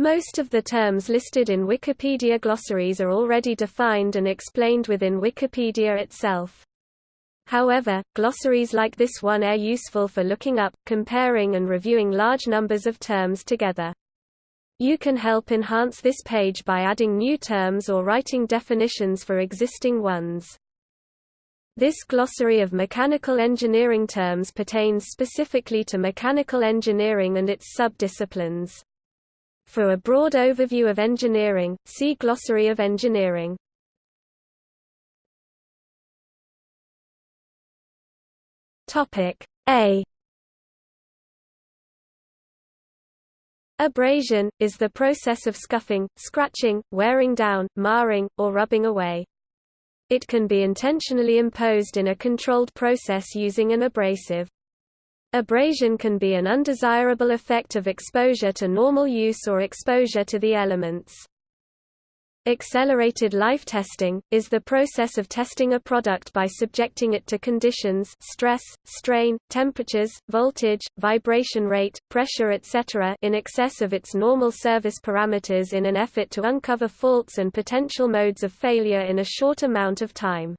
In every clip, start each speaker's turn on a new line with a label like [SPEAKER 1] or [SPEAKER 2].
[SPEAKER 1] Most of the terms listed in Wikipedia glossaries are already defined and explained within Wikipedia itself. However, glossaries like this one are useful for looking up, comparing and reviewing large numbers of terms together. You can help enhance this page by adding new terms or writing definitions for existing ones. This glossary of mechanical engineering terms pertains specifically to mechanical engineering and its subdisciplines. For a broad overview of engineering, see Glossary of Engineering. Topic A Abrasion, is the process of scuffing, scratching, wearing down, marring, or rubbing away. It can be intentionally imposed in a controlled process using an abrasive. Abrasion can be an undesirable effect of exposure to normal use or exposure to the elements. Accelerated life testing, is the process of testing a product by subjecting it to conditions stress, strain, temperatures, voltage, vibration rate, pressure etc. in excess of its normal service parameters in an effort to uncover faults and potential modes of failure in a short amount of time.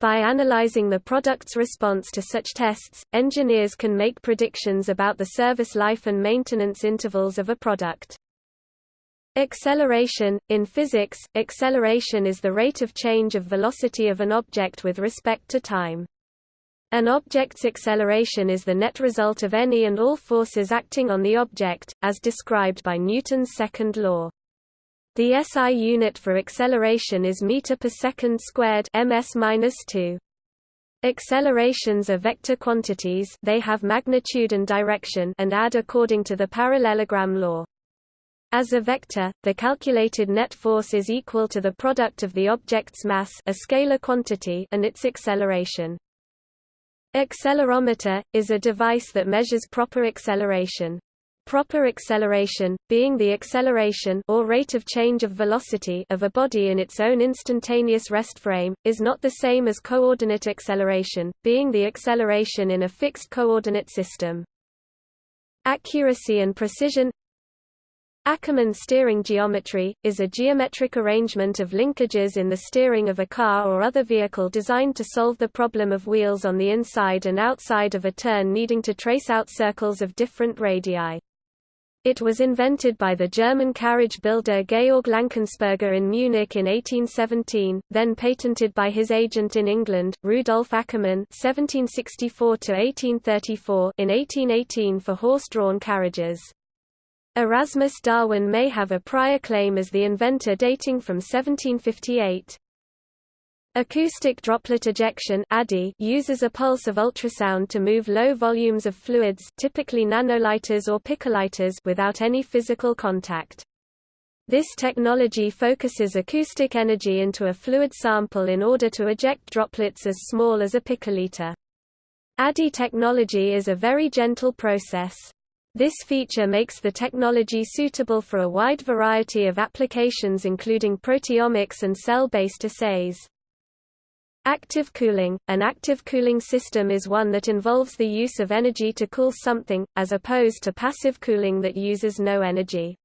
[SPEAKER 1] By analyzing the product's response to such tests, engineers can make predictions about the service life and maintenance intervals of a product. Acceleration – In physics, acceleration is the rate of change of velocity of an object with respect to time. An object's acceleration is the net result of any and all forces acting on the object, as described by Newton's second law. The SI unit for acceleration is meter per second squared ms-2. Accelerations are vector quantities they have magnitude and direction and add according to the parallelogram law. As a vector, the calculated net force is equal to the product of the object's mass a scalar quantity and its acceleration. Accelerometer, is a device that measures proper acceleration. Proper acceleration, being the acceleration or rate of change of velocity of a body in its own instantaneous rest frame, is not the same as coordinate acceleration, being the acceleration in a fixed coordinate system. Accuracy and precision Ackermann steering geometry, is a geometric arrangement of linkages in the steering of a car or other vehicle designed to solve the problem of wheels on the inside and outside of a turn needing to trace out circles of different radii. It was invented by the German carriage builder Georg Lankensperger in Munich in 1817, then patented by his agent in England, Rudolf Ackermann (1764–1834) in 1818 for horse-drawn carriages. Erasmus Darwin may have a prior claim as the inventor dating from 1758. Acoustic droplet ejection uses a pulse of ultrasound to move low volumes of fluids typically nanoliters or picoliters without any physical contact. This technology focuses acoustic energy into a fluid sample in order to eject droplets as small as a picoliter. ADI technology is a very gentle process. This feature makes the technology suitable for a wide variety of applications including proteomics and cell-based assays. Active cooling – An active cooling system is one that involves the use of energy to cool something, as opposed to passive cooling that uses no energy.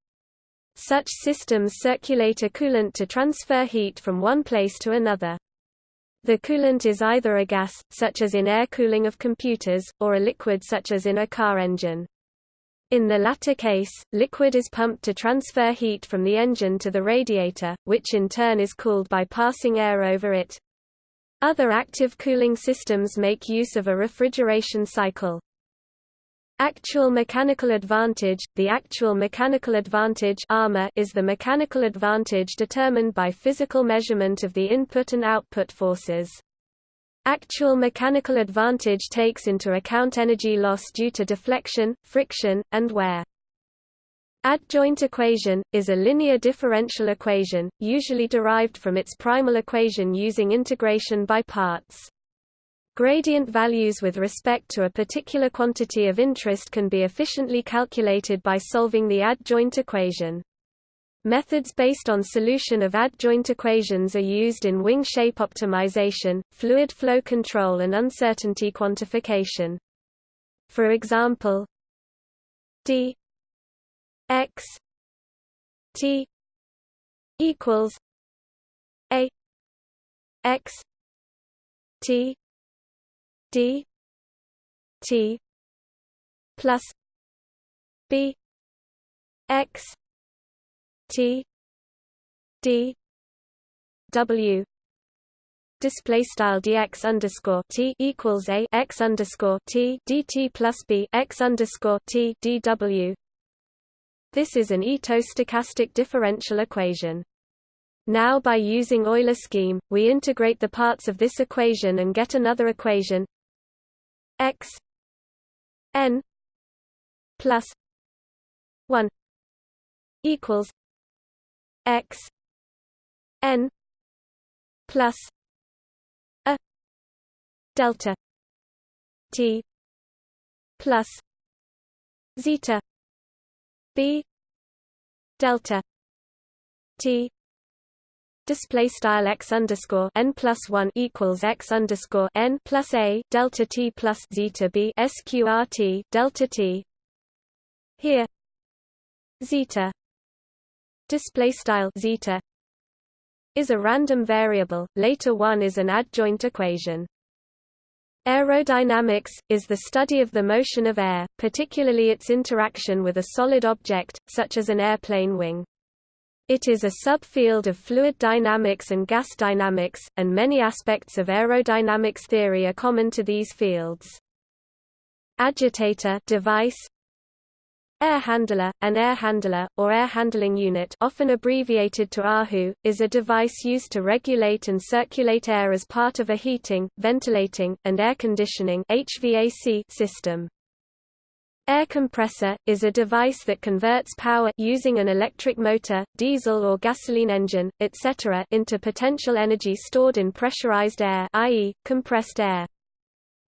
[SPEAKER 1] Such systems circulate a coolant to transfer heat from one place to another. The coolant is either a gas, such as in air cooling of computers, or a liquid such as in a car engine. In the latter case, liquid is pumped to transfer heat from the engine to the radiator, which in turn is cooled by passing air over it. Other active cooling systems make use of a refrigeration cycle. Actual mechanical advantage – The actual mechanical advantage is the mechanical advantage determined by physical measurement of the input and output forces. Actual mechanical advantage takes into account energy loss due to deflection, friction, and wear. Adjoint equation, is a linear differential equation, usually derived from its primal equation using integration by parts. Gradient values with respect to a particular quantity of interest can be efficiently calculated by solving the adjoint equation. Methods based on solution of adjoint equations are used in wing shape optimization, fluid flow control and uncertainty quantification. For example, d x T equals A X T D T plus B X T D W display style dx underscore t equals a x underscore t dt plus b x underscore t dw. This is an Ito-stochastic differential equation. Now by using Euler scheme, we integrate the parts of this equation and get another equation x n plus 1 equals x n plus a delta t plus zeta b delta t display style x underscore n plus one equals x underscore n plus a delta t plus zeta b sqrt delta t. Here zeta display style zeta is a random variable. Later one is an adjoint equation Aerodynamics, is the study of the motion of air, particularly its interaction with a solid object, such as an airplane wing. It is a subfield of fluid dynamics and gas dynamics, and many aspects of aerodynamics theory are common to these fields. Agitator device Air handler, an air handler, or air handling unit often abbreviated to AHU, is a device used to regulate and circulate air as part of a heating, ventilating, and air conditioning HVAC system. Air compressor, is a device that converts power using an electric motor, diesel or gasoline engine, etc. into potential energy stored in pressurized air i.e., compressed air.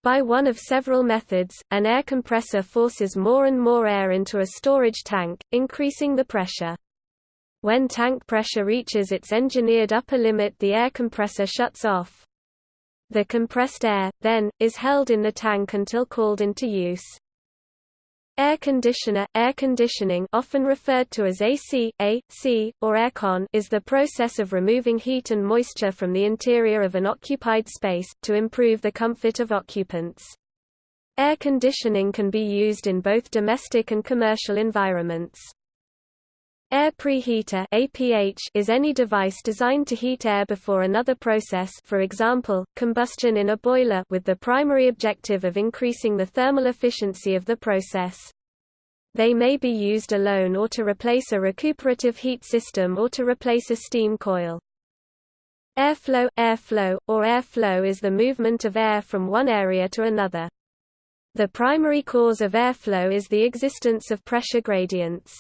[SPEAKER 1] By one of several methods, an air compressor forces more and more air into a storage tank, increasing the pressure. When tank pressure reaches its engineered upper limit the air compressor shuts off. The compressed air, then, is held in the tank until called into use. Air conditioner, air conditioning often referred to as AC, AC, or aircon is the process of removing heat and moisture from the interior of an occupied space, to improve the comfort of occupants. Air conditioning can be used in both domestic and commercial environments. Air preheater APH is any device designed to heat air before another process for example, combustion in a boiler with the primary objective of increasing the thermal efficiency of the process. They may be used alone or to replace a recuperative heat system or to replace a steam coil. Airflow Airflow, or airflow is the movement of air from one area to another. The primary cause of airflow is the existence of pressure gradients.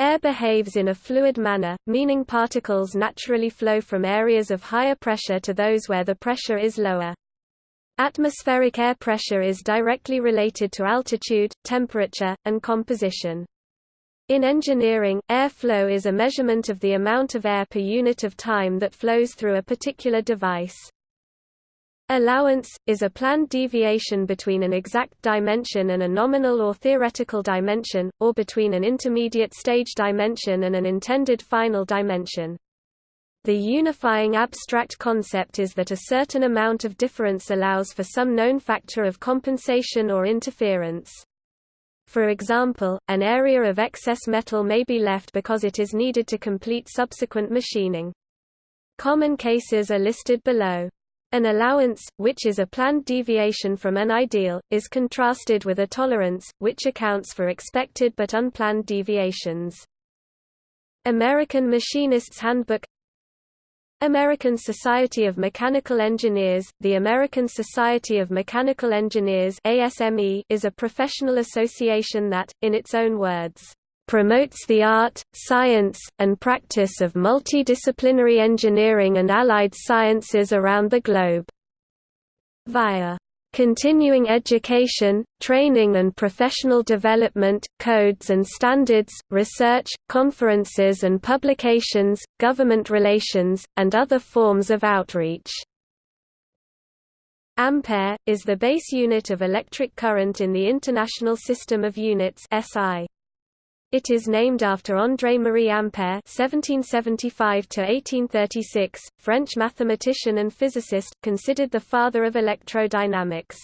[SPEAKER 1] Air behaves in a fluid manner, meaning particles naturally flow from areas of higher pressure to those where the pressure is lower. Atmospheric air pressure is directly related to altitude, temperature, and composition. In engineering, airflow is a measurement of the amount of air per unit of time that flows through a particular device. Allowance, is a planned deviation between an exact dimension and a nominal or theoretical dimension, or between an intermediate stage dimension and an intended final dimension. The unifying abstract concept is that a certain amount of difference allows for some known factor of compensation or interference. For example, an area of excess metal may be left because it is needed to complete subsequent machining. Common cases are listed below. An allowance, which is a planned deviation from an ideal, is contrasted with a tolerance, which accounts for expected but unplanned deviations. American Machinist's Handbook American Society of Mechanical Engineers The American Society of Mechanical Engineers ASME is a professional association that, in its own words, promotes the art, science, and practice of multidisciplinary engineering and allied sciences around the globe. Via continuing education, training and professional development, codes and standards, research, conferences and publications, government relations, and other forms of outreach. Ampere, is the base unit of electric current in the International System of Units SI. It is named after André-Marie Ampère (1775–1836), French mathematician and physicist, considered the father of electrodynamics.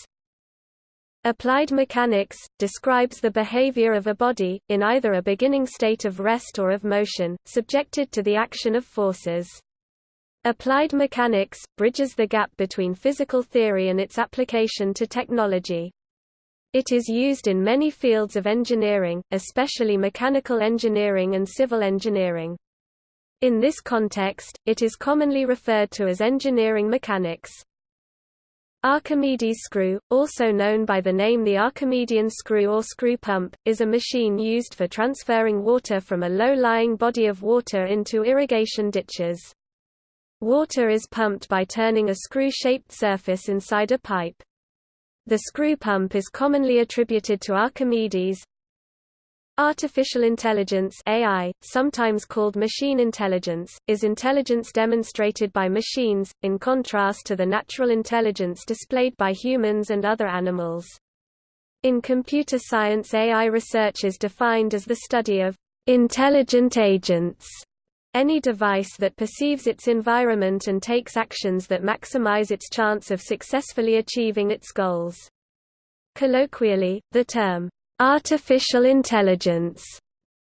[SPEAKER 1] Applied mechanics, describes the behavior of a body, in either a beginning state of rest or of motion, subjected to the action of forces. Applied mechanics, bridges the gap between physical theory and its application to technology. It is used in many fields of engineering, especially mechanical engineering and civil engineering. In this context, it is commonly referred to as engineering mechanics. Archimedes screw, also known by the name the Archimedean screw or screw pump, is a machine used for transferring water from a low-lying body of water into irrigation ditches. Water is pumped by turning a screw-shaped surface inside a pipe. The screw pump is commonly attributed to Archimedes. Artificial intelligence AI, sometimes called machine intelligence, is intelligence demonstrated by machines, in contrast to the natural intelligence displayed by humans and other animals. In computer science AI research is defined as the study of intelligent agents any device that perceives its environment and takes actions that maximize its chance of successfully achieving its goals. Colloquially, the term, artificial intelligence,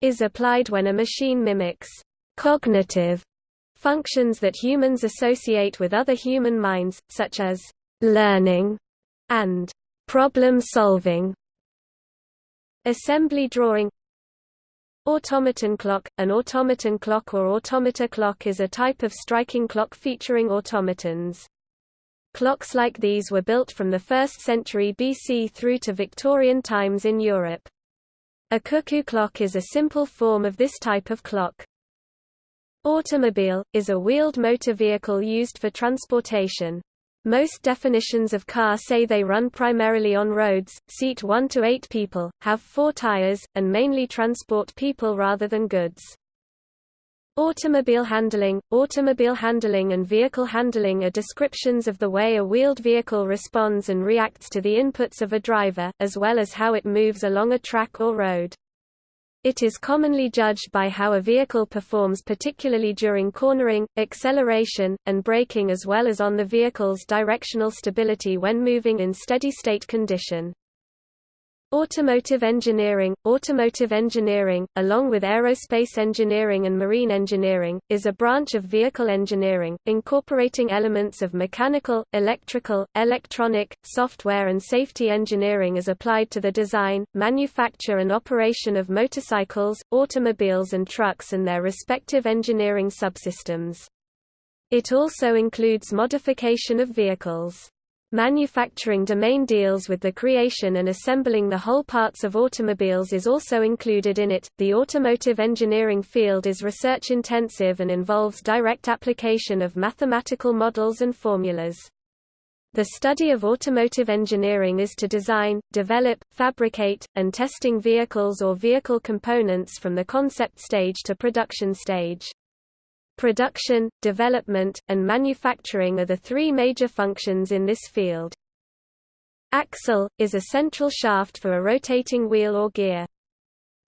[SPEAKER 1] is applied when a machine mimics cognitive functions that humans associate with other human minds, such as learning and problem solving. Assembly drawing Automaton clock – An automaton clock or automata clock is a type of striking clock featuring automatons. Clocks like these were built from the 1st century BC through to Victorian times in Europe. A cuckoo clock is a simple form of this type of clock. Automobile, is a wheeled motor vehicle used for transportation. Most definitions of car say they run primarily on roads, seat 1 to 8 people, have 4 tires, and mainly transport people rather than goods. Automobile handling Automobile handling and vehicle handling are descriptions of the way a wheeled vehicle responds and reacts to the inputs of a driver, as well as how it moves along a track or road. It is commonly judged by how a vehicle performs particularly during cornering, acceleration, and braking as well as on the vehicle's directional stability when moving in steady-state condition. Automotive engineering Automotive engineering, along with aerospace engineering and marine engineering, is a branch of vehicle engineering, incorporating elements of mechanical, electrical, electronic, software and safety engineering as applied to the design, manufacture and operation of motorcycles, automobiles and trucks and their respective engineering subsystems. It also includes modification of vehicles. Manufacturing domain deals with the creation and assembling the whole parts of automobiles is also included in it. The automotive engineering field is research intensive and involves direct application of mathematical models and formulas. The study of automotive engineering is to design, develop, fabricate, and testing vehicles or vehicle components from the concept stage to production stage. Production, development, and manufacturing are the three major functions in this field. Axle, is a central shaft for a rotating wheel or gear.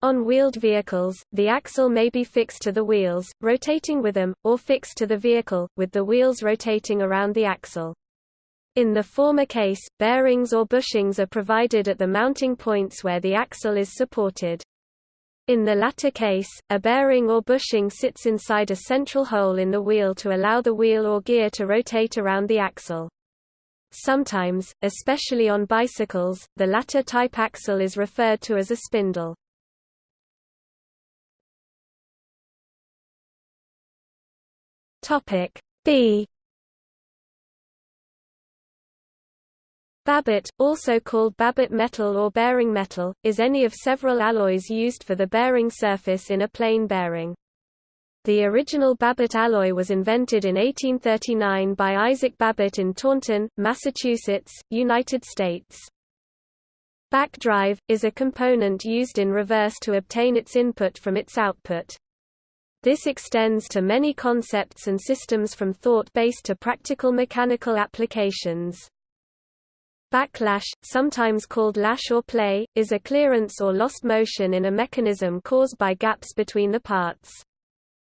[SPEAKER 1] On wheeled vehicles, the axle may be fixed to the wheels, rotating with them, or fixed to the vehicle, with the wheels rotating around the axle. In the former case, bearings or bushings are provided at the mounting points where the axle is supported. In the latter case, a bearing or bushing sits inside a central hole in the wheel to allow the wheel or gear to rotate around the axle. Sometimes, especially on bicycles, the latter type axle is referred to as a spindle. Topic B Babbitt, also called Babbitt metal or bearing metal, is any of several alloys used for the bearing surface in a plain bearing. The original Babbitt alloy was invented in 1839 by Isaac Babbitt in Taunton, Massachusetts, United States. Backdrive, is a component used in reverse to obtain its input from its output. This extends to many concepts and systems from thought-based to practical mechanical applications. Backlash, sometimes called lash or play, is a clearance or lost motion in a mechanism caused by gaps between the parts.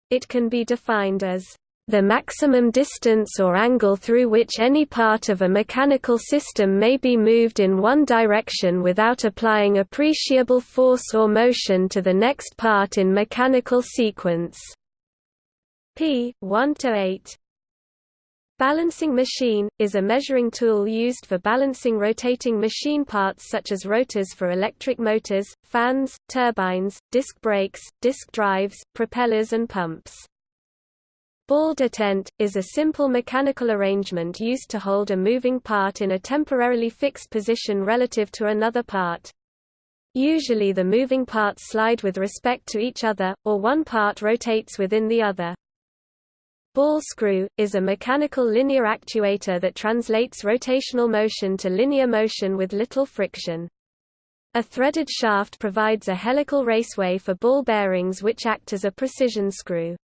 [SPEAKER 1] It can be defined as the maximum distance or angle through which any part of a mechanical system may be moved in one direction without applying appreciable force or motion to the next part in mechanical sequence. p. 1 to 8. Balancing machine, is a measuring tool used for balancing rotating machine parts such as rotors for electric motors, fans, turbines, disc brakes, disc drives, propellers and pumps. Ball detent, is a simple mechanical arrangement used to hold a moving part in a temporarily fixed position relative to another part. Usually the moving parts slide with respect to each other, or one part rotates within the other. Ball screw, is a mechanical linear actuator that translates rotational motion to linear motion with little friction. A threaded shaft provides a helical raceway for ball bearings which act as a precision screw.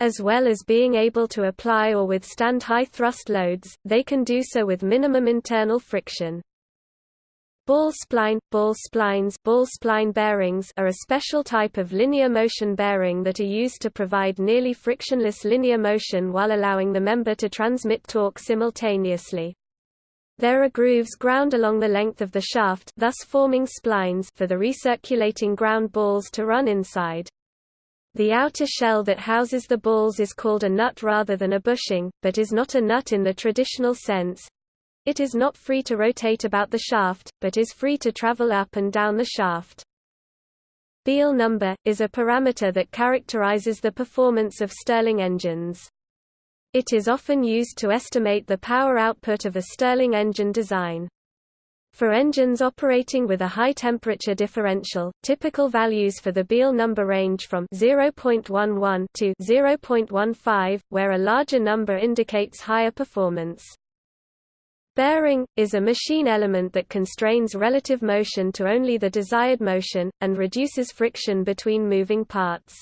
[SPEAKER 1] As well as being able to apply or withstand high thrust loads, they can do so with minimum internal friction. Ball spline – Ball splines ball spline bearings are a special type of linear motion bearing that are used to provide nearly frictionless linear motion while allowing the member to transmit torque simultaneously. There are grooves ground along the length of the shaft thus forming splines for the recirculating ground balls to run inside. The outer shell that houses the balls is called a nut rather than a bushing, but is not a nut in the traditional sense, it is not free to rotate about the shaft, but is free to travel up and down the shaft. Beale number, is a parameter that characterizes the performance of Stirling engines. It is often used to estimate the power output of a Stirling engine design. For engines operating with a high temperature differential, typical values for the Beale number range from 0.11 to 0.15, where a larger number indicates higher performance. Bearing, is a machine element that constrains relative motion to only the desired motion, and reduces friction between moving parts.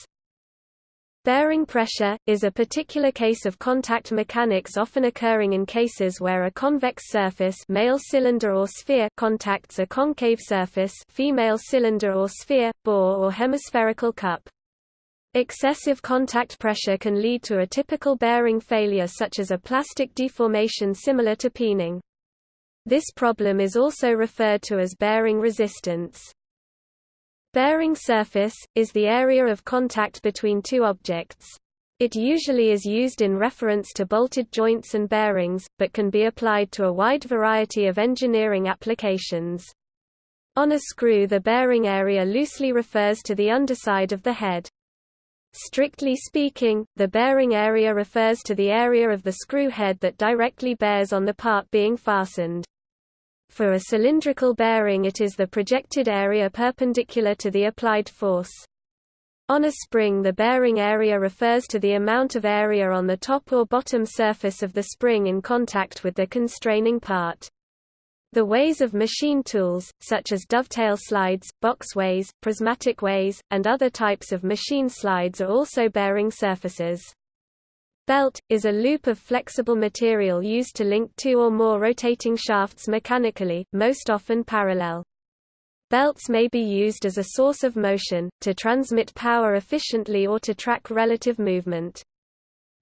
[SPEAKER 1] Bearing pressure, is a particular case of contact mechanics often occurring in cases where a convex surface male cylinder or sphere contacts a concave surface female cylinder or sphere, bore or hemispherical cup. Excessive contact pressure can lead to a typical bearing failure such as a plastic deformation similar to peening. This problem is also referred to as bearing resistance. Bearing surface, is the area of contact between two objects. It usually is used in reference to bolted joints and bearings, but can be applied to a wide variety of engineering applications. On a screw the bearing area loosely refers to the underside of the head. Strictly speaking, the bearing area refers to the area of the screw head that directly bears on the part being fastened. For a cylindrical bearing it is the projected area perpendicular to the applied force. On a spring the bearing area refers to the amount of area on the top or bottom surface of the spring in contact with the constraining part. The ways of machine tools, such as dovetail slides, boxways, prismatic ways, and other types of machine slides are also bearing surfaces. Belt, is a loop of flexible material used to link two or more rotating shafts mechanically, most often parallel. Belts may be used as a source of motion, to transmit power efficiently or to track relative movement.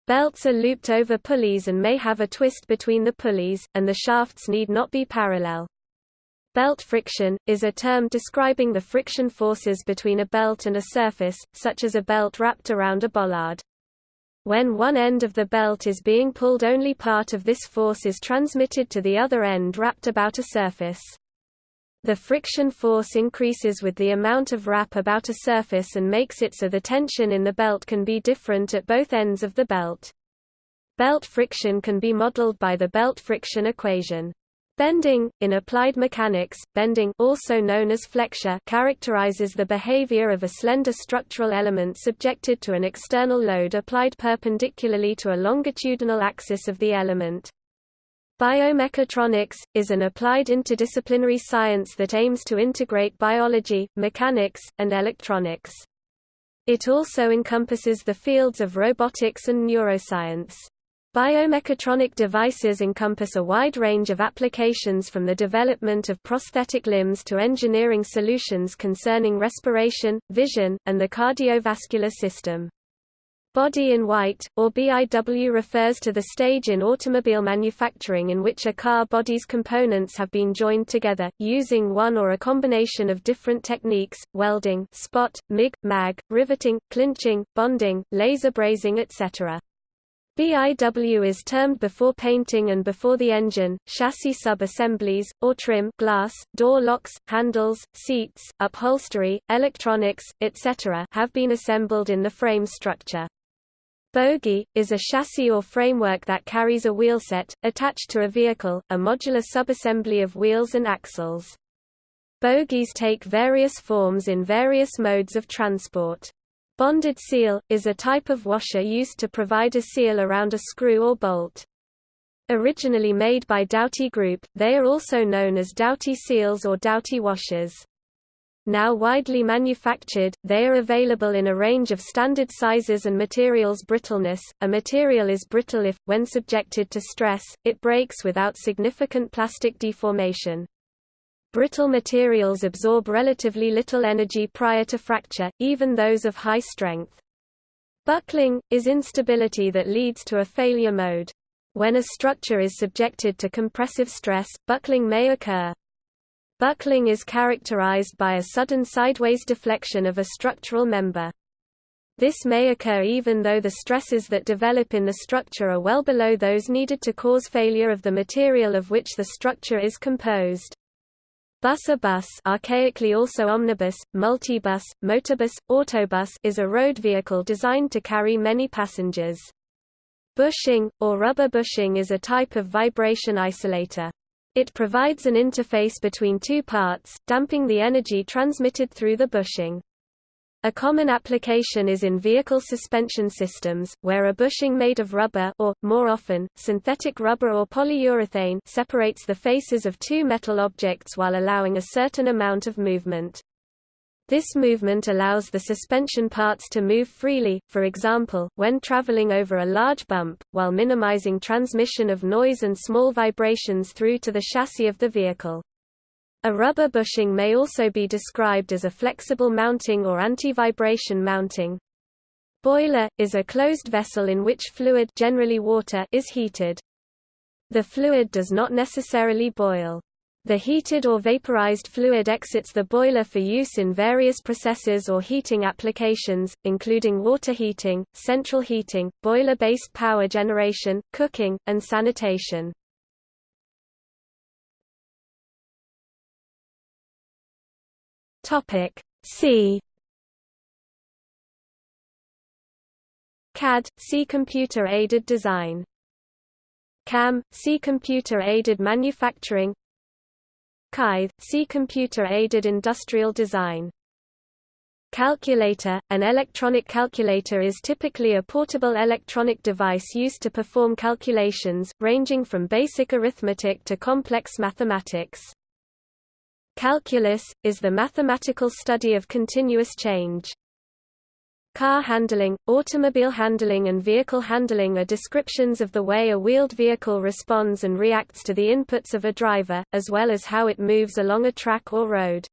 [SPEAKER 1] Belts are looped over pulleys and may have a twist between the pulleys, and the shafts need not be parallel. Belt friction, is a term describing the friction forces between a belt and a surface, such as a belt wrapped around a bollard. When one end of the belt is being pulled only part of this force is transmitted to the other end wrapped about a surface. The friction force increases with the amount of wrap about a surface and makes it so the tension in the belt can be different at both ends of the belt. Belt friction can be modeled by the belt friction equation. Bending, in applied mechanics, bending also known as flexure characterizes the behavior of a slender structural element subjected to an external load applied perpendicularly to a longitudinal axis of the element. Biomechatronics, is an applied interdisciplinary science that aims to integrate biology, mechanics, and electronics. It also encompasses the fields of robotics and neuroscience. Biomechatronic devices encompass a wide range of applications from the development of prosthetic limbs to engineering solutions concerning respiration, vision, and the cardiovascular system. Body in white, or BIW refers to the stage in automobile manufacturing in which a car body's components have been joined together, using one or a combination of different techniques, welding spot, MIG, MAG, riveting, clinching, bonding, laser brazing etc. BIW is termed before painting and before the engine, chassis sub-assemblies, or trim glass, door locks, handles, seats, upholstery, electronics, etc. have been assembled in the frame structure. Bogie, is a chassis or framework that carries a wheelset, attached to a vehicle, a modular subassembly of wheels and axles. Bogies take various forms in various modes of transport. Bonded seal, is a type of washer used to provide a seal around a screw or bolt. Originally made by Doughty Group, they are also known as Doughty seals or Doughty washers. Now widely manufactured, they are available in a range of standard sizes and materials brittleness. A material is brittle if, when subjected to stress, it breaks without significant plastic deformation. Brittle materials absorb relatively little energy prior to fracture, even those of high strength. Buckling, is instability that leads to a failure mode. When a structure is subjected to compressive stress, buckling may occur. Buckling is characterized by a sudden sideways deflection of a structural member. This may occur even though the stresses that develop in the structure are well below those needed to cause failure of the material of which the structure is composed. Bus A bus archaically also omnibus, multibus, motorbus, autobus is a road vehicle designed to carry many passengers. Bushing, or rubber bushing is a type of vibration isolator. It provides an interface between two parts, damping the energy transmitted through the bushing. A common application is in vehicle suspension systems, where a bushing made of rubber or, more often, synthetic rubber or polyurethane separates the faces of two metal objects while allowing a certain amount of movement. This movement allows the suspension parts to move freely, for example, when traveling over a large bump, while minimizing transmission of noise and small vibrations through to the chassis of the vehicle. A rubber bushing may also be described as a flexible mounting or anti-vibration mounting. Boiler, is a closed vessel in which fluid generally water is heated. The fluid does not necessarily boil. The heated or vaporized fluid exits the boiler for use in various processes or heating applications, including water heating, central heating, boiler-based power generation, cooking, and sanitation. C CAD – C computer-aided design CAM – C computer-aided manufacturing CAID, see Computer-Aided Industrial Design. Calculator – An electronic calculator is typically a portable electronic device used to perform calculations, ranging from basic arithmetic to complex mathematics. Calculus – is the mathematical study of continuous change. Car handling, automobile handling and vehicle handling are descriptions of the way a wheeled vehicle responds and reacts to the inputs of a driver, as well as how it moves along a track or road.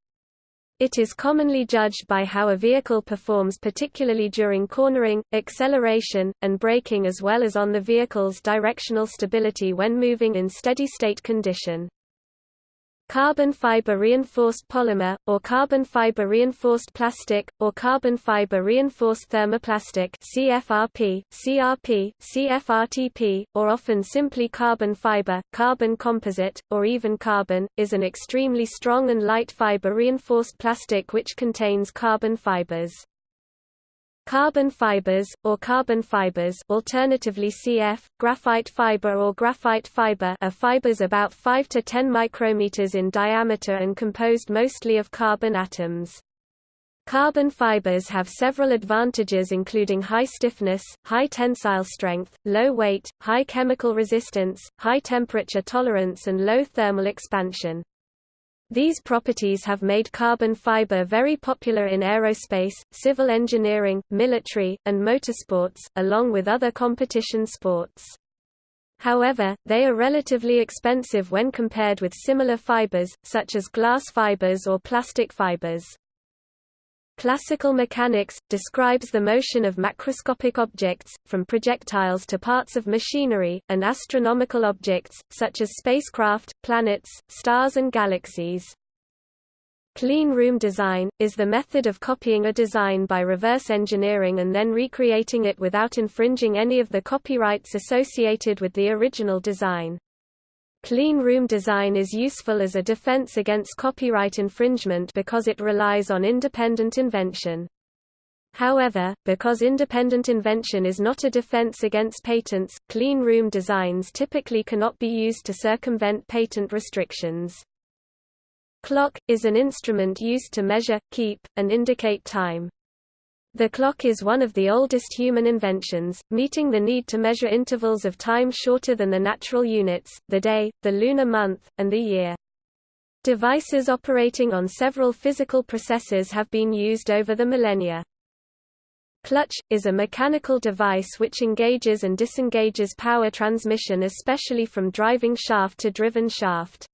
[SPEAKER 1] It is commonly judged by how a vehicle performs particularly during cornering, acceleration, and braking as well as on the vehicle's directional stability when moving in steady-state condition. Carbon fiber reinforced polymer, or carbon fiber reinforced plastic, or carbon fiber reinforced thermoplastic CFRP, CRP, CFRTP, or often simply carbon fiber, carbon composite, or even carbon, is an extremely strong and light fiber reinforced plastic which contains carbon fibers. Carbon fibers, or carbon fibers alternatively CF, graphite fiber or graphite fiber are fibers about 5 to 10 micrometers in diameter and composed mostly of carbon atoms. Carbon fibers have several advantages including high stiffness, high tensile strength, low weight, high chemical resistance, high temperature tolerance and low thermal expansion. These properties have made carbon fiber very popular in aerospace, civil engineering, military, and motorsports, along with other competition sports. However, they are relatively expensive when compared with similar fibers, such as glass fibers or plastic fibers. Classical mechanics, describes the motion of macroscopic objects, from projectiles to parts of machinery, and astronomical objects, such as spacecraft, planets, stars and galaxies. Clean room design, is the method of copying a design by reverse engineering and then recreating it without infringing any of the copyrights associated with the original design. Clean room design is useful as a defense against copyright infringement because it relies on independent invention. However, because independent invention is not a defense against patents, clean room designs typically cannot be used to circumvent patent restrictions. Clock, is an instrument used to measure, keep, and indicate time. The clock is one of the oldest human inventions, meeting the need to measure intervals of time shorter than the natural units, the day, the lunar month, and the year. Devices operating on several physical processes have been used over the millennia. Clutch, is a mechanical device which engages and disengages power transmission especially from driving shaft to driven shaft.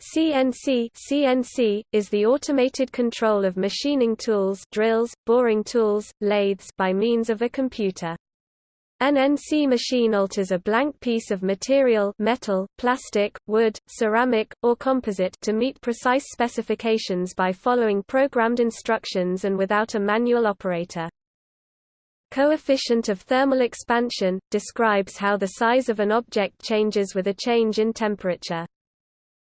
[SPEAKER 1] CNC CNC is the automated control of machining tools, drills, boring tools, lathes by means of a computer. An NC machine alters a blank piece of material metal, plastic, wood, ceramic, or composite to meet precise specifications by following programmed instructions and without a manual operator. Coefficient of thermal expansion, describes how the size of an object changes with a change in temperature.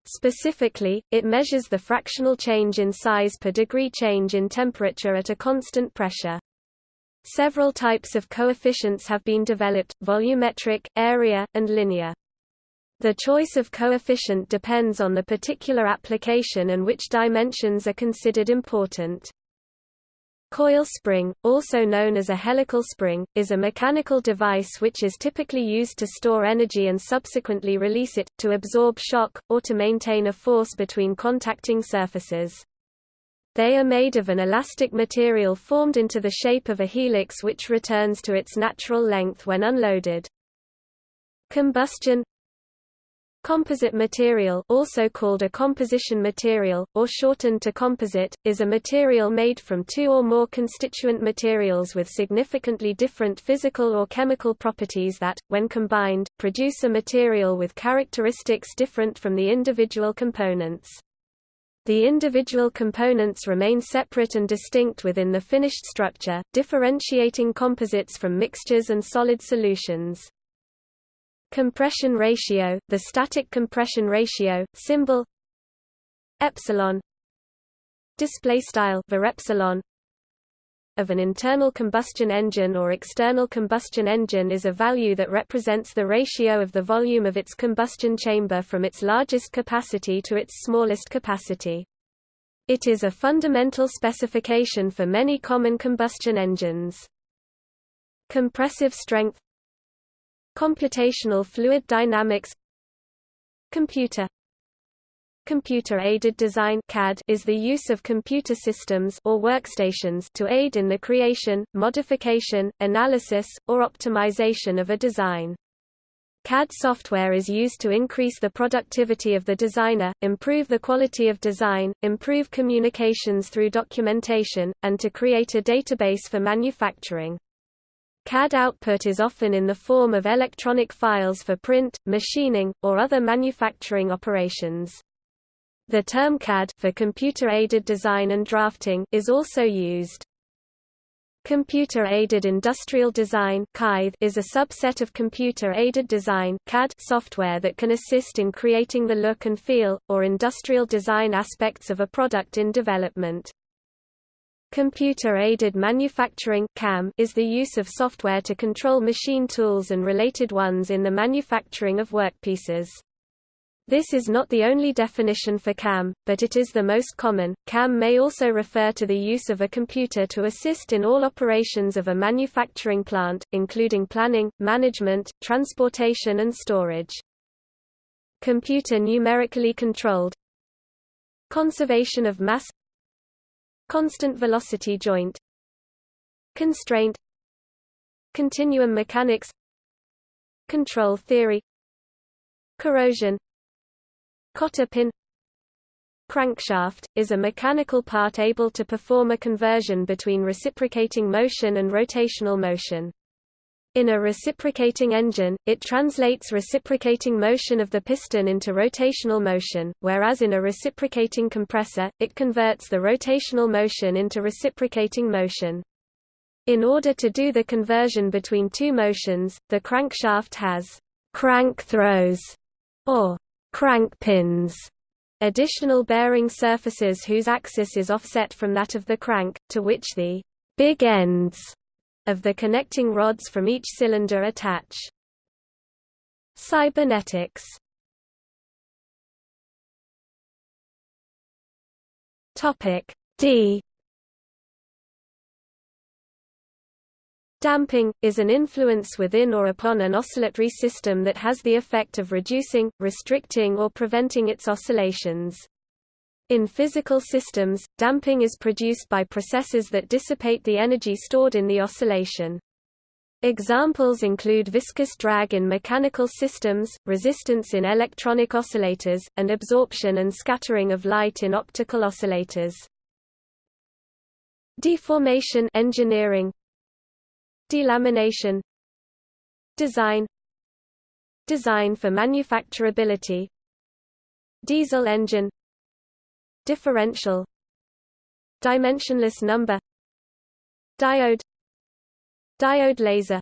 [SPEAKER 1] Specifically, it measures the fractional change in size per degree change in temperature at a constant pressure. Several types of coefficients have been developed, volumetric, area, and linear. The choice of coefficient depends on the particular application and which dimensions are considered important. Coil spring, also known as a helical spring, is a mechanical device which is typically used to store energy and subsequently release it, to absorb shock, or to maintain a force between contacting surfaces. They are made of an elastic material formed into the shape of a helix which returns to its natural length when unloaded. Combustion Composite material also called a composition material, or shortened to composite, is a material made from two or more constituent materials with significantly different physical or chemical properties that, when combined, produce a material with characteristics different from the individual components. The individual components remain separate and distinct within the finished structure, differentiating composites from mixtures and solid solutions. Compression ratio, the static compression ratio, symbol epsilon display style var epsilon of an internal combustion engine or external combustion engine is a value that represents the ratio of the volume of its combustion chamber from its largest capacity to its smallest capacity. It is a fundamental specification for many common combustion engines. Compressive strength Computational fluid dynamics Computer Computer-aided design CAD is the use of computer systems or workstations to aid in the creation, modification, analysis, or optimization of a design. CAD software is used to increase the productivity of the designer, improve the quality of design, improve communications through documentation, and to create a database for manufacturing. CAD output is often in the form of electronic files for print, machining, or other manufacturing operations. The term CAD for computer-aided design and drafting is also used. Computer-aided industrial design is a subset of computer-aided design software that can assist in creating the look and feel, or industrial design aspects of a product in development. Computer-aided manufacturing CAM is the use of software to control machine tools and related ones in the manufacturing of workpieces. This is not the only definition for CAM, but it is the most common. CAM may also refer to the use of a computer to assist in all operations of a manufacturing plant, including planning, management, transportation and storage. Computer numerically controlled Conservation of mass Constant velocity joint Constraint Continuum mechanics Control theory Corrosion Cotter pin Crankshaft, is a mechanical part able to perform a conversion between reciprocating motion and rotational motion. In a reciprocating engine, it translates reciprocating motion of the piston into rotational motion, whereas in a reciprocating compressor, it converts the rotational motion into reciprocating motion. In order to do the conversion between two motions, the crankshaft has crank throws or crank pins, additional bearing surfaces whose axis is offset from that of the crank, to which the big ends of the connecting rods from each cylinder attach. Cybernetics Topic D Damping, is an influence within or upon an oscillatory system that has the effect of reducing, restricting or preventing its oscillations. In physical systems, damping is produced by processes that dissipate the energy stored in the oscillation. Examples include viscous drag in mechanical systems, resistance in electronic oscillators, and absorption and scattering of light in optical oscillators. Deformation engineering. Delamination. Design. Design for manufacturability. Diesel engine differential dimensionless number diode diode laser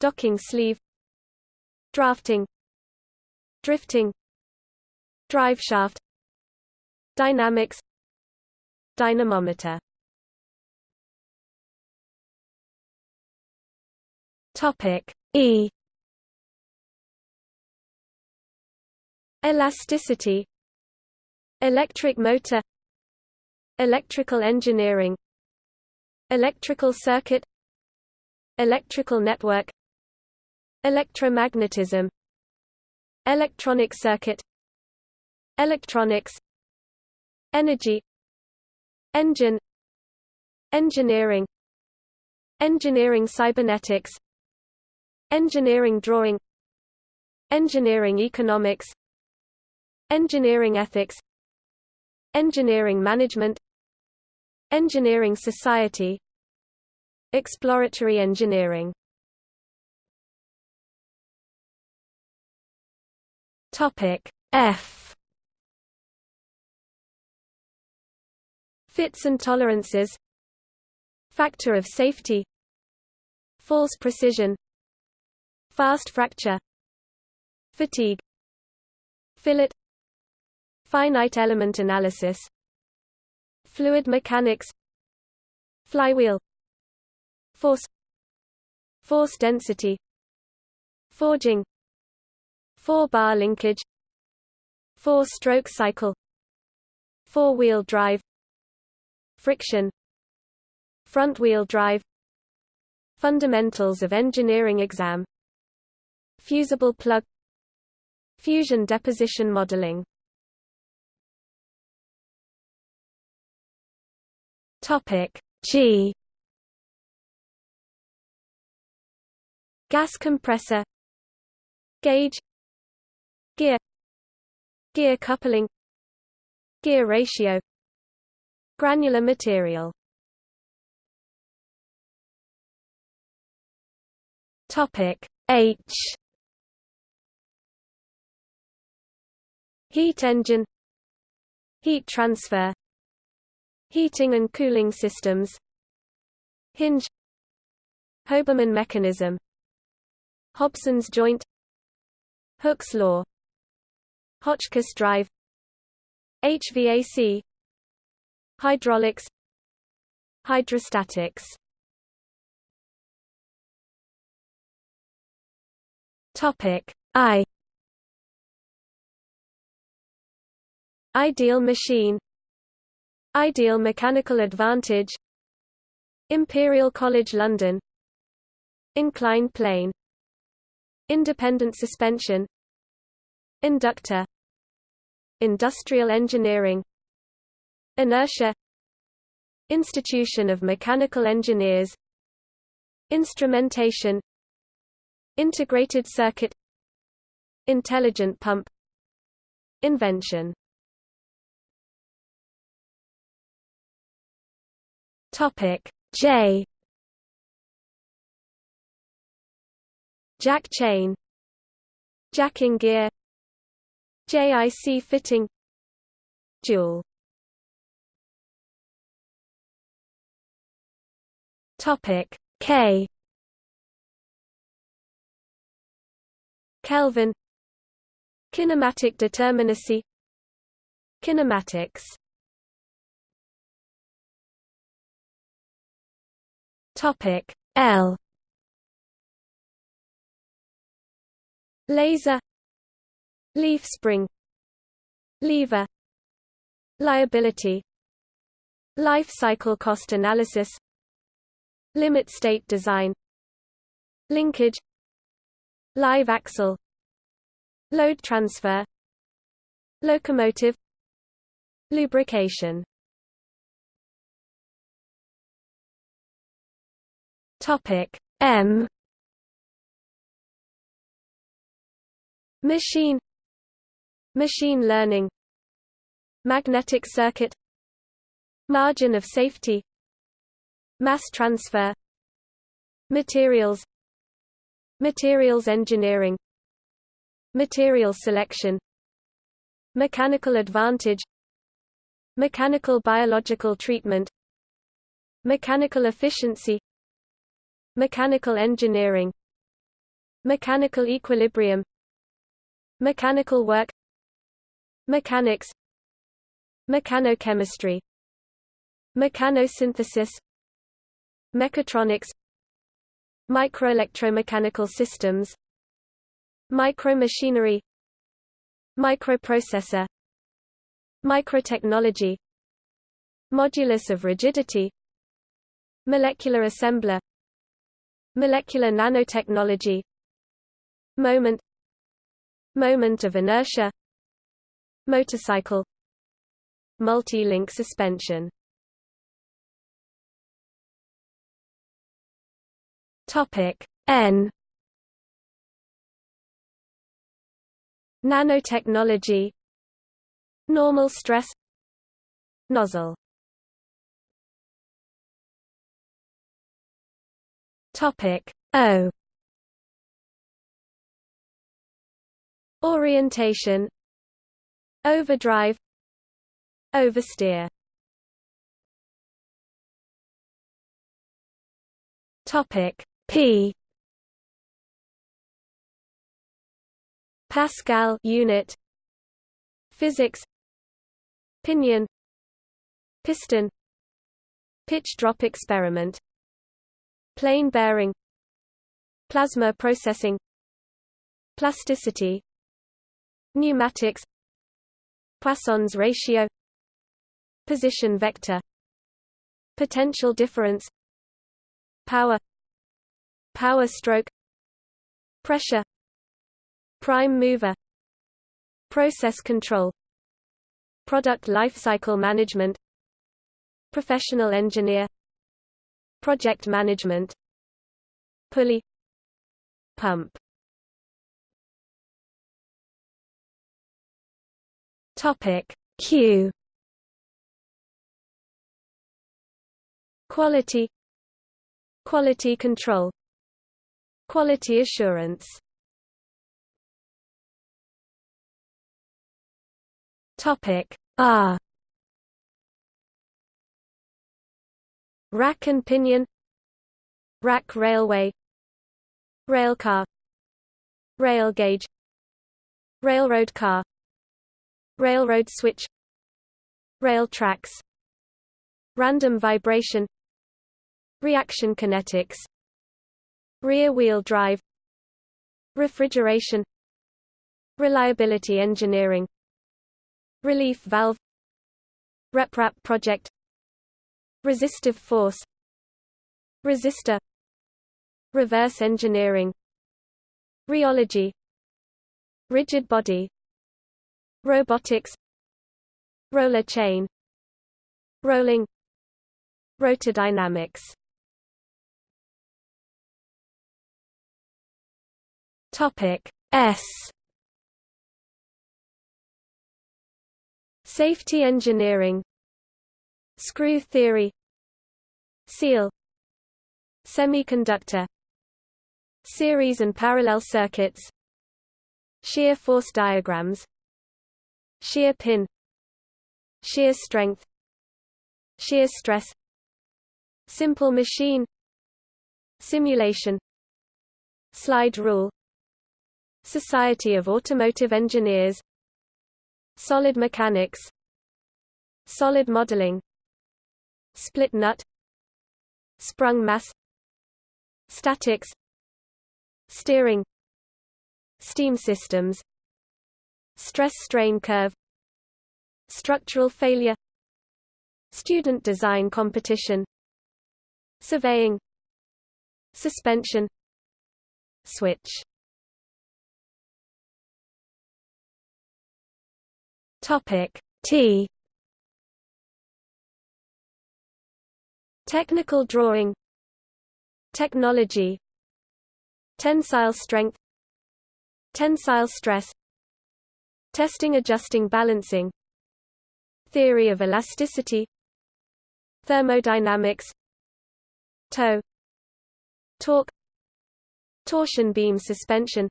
[SPEAKER 1] docking sleeve drafting drifting drive shaft dynamics dynamometer. Topic e. Elasticity Electric motor Electrical engineering Electrical circuit Electrical network Electromagnetism Electronic circuit Electronics Energy Engine Engineering Engineering cybernetics Engineering drawing Engineering economics Engineering ethics Engineering management Engineering society Exploratory engineering. Topic F. Fits and tolerances. Factor of safety. False precision. Fast fracture. Fatigue. Fillet Finite element analysis Fluid mechanics Flywheel Force Force density Forging Four-bar linkage Four-stroke cycle Four-wheel drive Friction Front-wheel drive Fundamentals of Engineering exam Fusible plug Fusion deposition modeling
[SPEAKER 2] Topic. G.
[SPEAKER 1] Gas compressor. Gauge. Gear. Gear coupling. Gear ratio. Granular material.
[SPEAKER 2] Topic. H.
[SPEAKER 1] Heat engine. Heat transfer Heating and cooling systems Hinge Hoberman mechanism Hobson's joint Hooke's law Hotchkiss drive HVAC Hydraulics Hydrostatics.
[SPEAKER 2] Topic I.
[SPEAKER 1] Ideal machine Ideal mechanical advantage. Imperial College London. Inclined plane. Independent suspension. Inductor. Industrial engineering. Inertia. Institution of Mechanical Engineers. Instrumentation. Integrated circuit. Intelligent pump. Invention
[SPEAKER 2] Topic J.
[SPEAKER 1] Jack chain Jacking gear JIC fitting Joule
[SPEAKER 2] Topic K.
[SPEAKER 1] Kelvin Kinematic determinacy Kinematics
[SPEAKER 2] Topic L.
[SPEAKER 1] Laser. Leaf spring. Lever. Liability. Life cycle cost analysis. Limit state design. Linkage. Live axle. Load transfer. Locomotive. Lubrication
[SPEAKER 2] Topic M.
[SPEAKER 1] Machine. Machine learning. Magnetic circuit. Margin of safety. Mass transfer. Materials. Materials engineering. Material selection. Mechanical advantage. Mechanical biological treatment. Mechanical efficiency Mechanical engineering Mechanical equilibrium Mechanical work Mechanics Mechanochemistry Mechanosynthesis Mechatronics Microelectromechanical systems Micromachinery Microprocessor Microtechnology Modulus of rigidity Molecular assembler Molecular nanotechnology Moment Moment of inertia Motorcycle Multi-link suspension.
[SPEAKER 2] Topic N.
[SPEAKER 1] Nanotechnology Normal stress Nozzle
[SPEAKER 2] Topic. O.
[SPEAKER 1] Orientation. Overdrive. Oversteer.
[SPEAKER 2] Topic. P.
[SPEAKER 1] Pascal unit. Physics. Pinion. Piston. Pitch drop experiment Plain bearing Plasma processing Plasticity Pneumatics Poisson's ratio Position vector Potential difference Power Power stroke Pressure Prime mover Process control Product lifecycle management Professional engineer Project management Pulley Pump.
[SPEAKER 2] Topic Q.
[SPEAKER 1] Quality Quality control Quality assurance.
[SPEAKER 2] Topic R
[SPEAKER 1] Rack and pinion. Rack railway. Railcar Rail gauge. Railroad car. Railroad switch. Rail tracks. Random vibration. Reaction kinetics. Rear-wheel drive. Refrigeration. Reliability engineering. Relief valve. RepRap project Resistive force Resistor Reverse engineering Rheology Rigid body Robotics Roller chain Rolling Rotordynamics
[SPEAKER 2] Topic S.
[SPEAKER 1] Safety engineering. Screw theory Seal. Semiconductor. Series and parallel circuits. Shear force diagrams. Shear pin. Shear strength. Shear stress. Simple machine. Simulation. Slide rule. Society of Automotive Engineers. Solid mechanics. Solid modeling. Split nut Sprung mass Statics Steering Steam systems Stress-strain curve Structural failure Student design competition Surveying Suspension Switch.
[SPEAKER 2] Topic T
[SPEAKER 1] Technical drawing. Technology. Tensile strength. Tensile stress. Testing adjusting balancing. Theory of elasticity. Thermodynamics. Toe. Torque. Torsion beam suspension.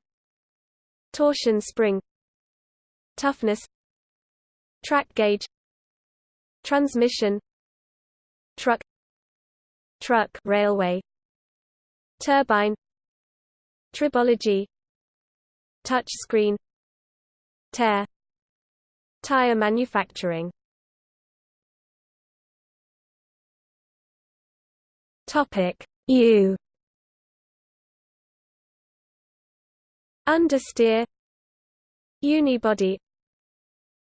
[SPEAKER 1] Torsion spring. Toughness. Track gauge. Transmission. Truck Truck railway Turbine Tribology Touch screen Tear Tire manufacturing.
[SPEAKER 2] Topic U.
[SPEAKER 1] Understeer Unibody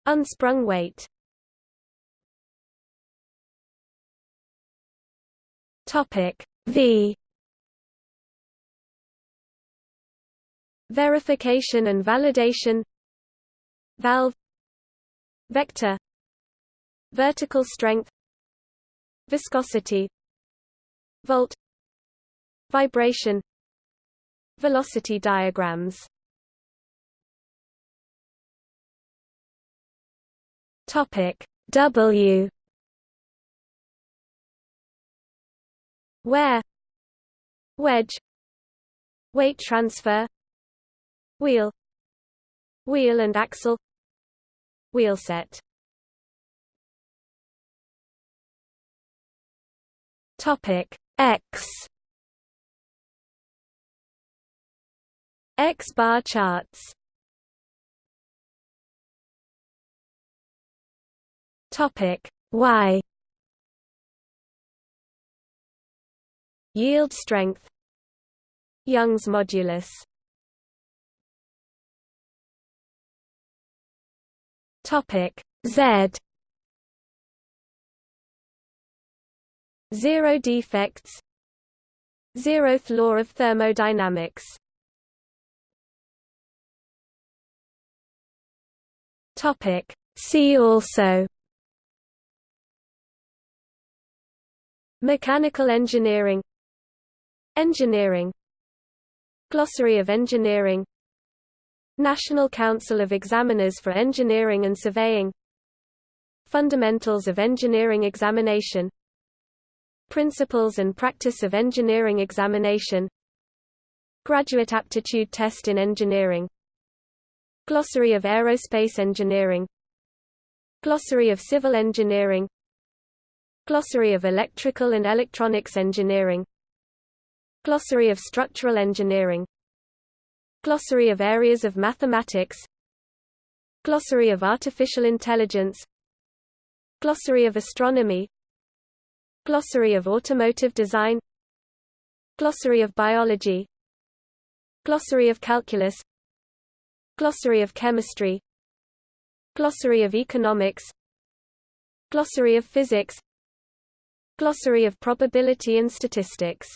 [SPEAKER 1] Unsprung weight
[SPEAKER 2] Topic V.
[SPEAKER 1] Verification and validation. Valve. Vector. Vertical strength. Viscosity. Volt. Vibration. Velocity diagrams.
[SPEAKER 2] Topic W
[SPEAKER 1] Wear Wedge. Weight transfer. Wheel. Wheel and axle. Wheelset
[SPEAKER 2] Topic X.
[SPEAKER 1] X bar charts.
[SPEAKER 2] Topic Y
[SPEAKER 1] Yield strength Young's modulus.
[SPEAKER 2] Topic Z.
[SPEAKER 1] Zero defects. Zeroth law of thermodynamics.
[SPEAKER 2] Topic See also.
[SPEAKER 1] Mechanical engineering Engineering. Glossary of engineering. National Council of Examiners for Engineering and Surveying. Fundamentals of Engineering Examination. Principles and Practice of Engineering Examination. Graduate Aptitude Test in Engineering. Glossary of Aerospace Engineering. Glossary of Civil Engineering. Glossary of Electrical and Electronics Engineering Glossary of Structural Engineering Glossary of Areas of Mathematics Glossary of Artificial Intelligence Glossary of Astronomy Glossary of Automotive Design Glossary of Biology Glossary of Calculus Glossary of Chemistry Glossary of Economics Glossary of Physics Glossary of Probability and Statistics